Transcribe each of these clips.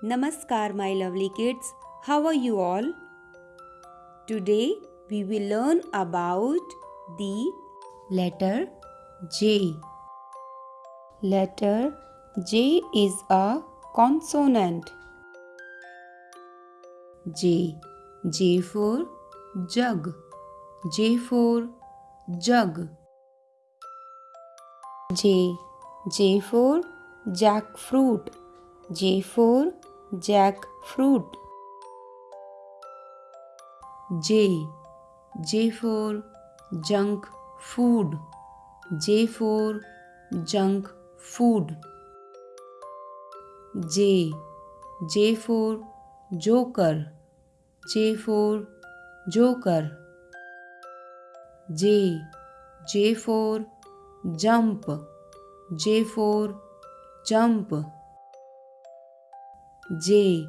Namaskar, my lovely kids. How are you all? Today we will learn about the letter J. Letter J is a consonant. J. J for jug. J for jug. J. J for jackfruit. J for jackfruit. J. J for junk food. J for junk food. J. J for joker. J for joker. J. J for jump. J for jump. J.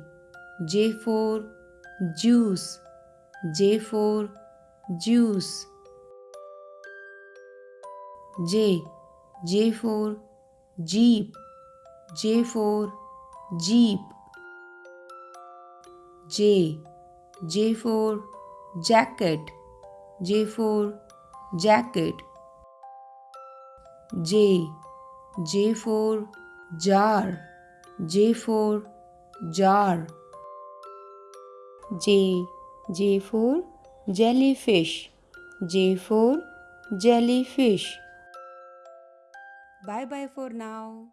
J for juice. J for juice. J. J for jeep. J for jeep. J. J for jacket. J for jacket. J. J for jar. J for jar. J. J for jellyfish. J for jellyfish. Bye bye for now.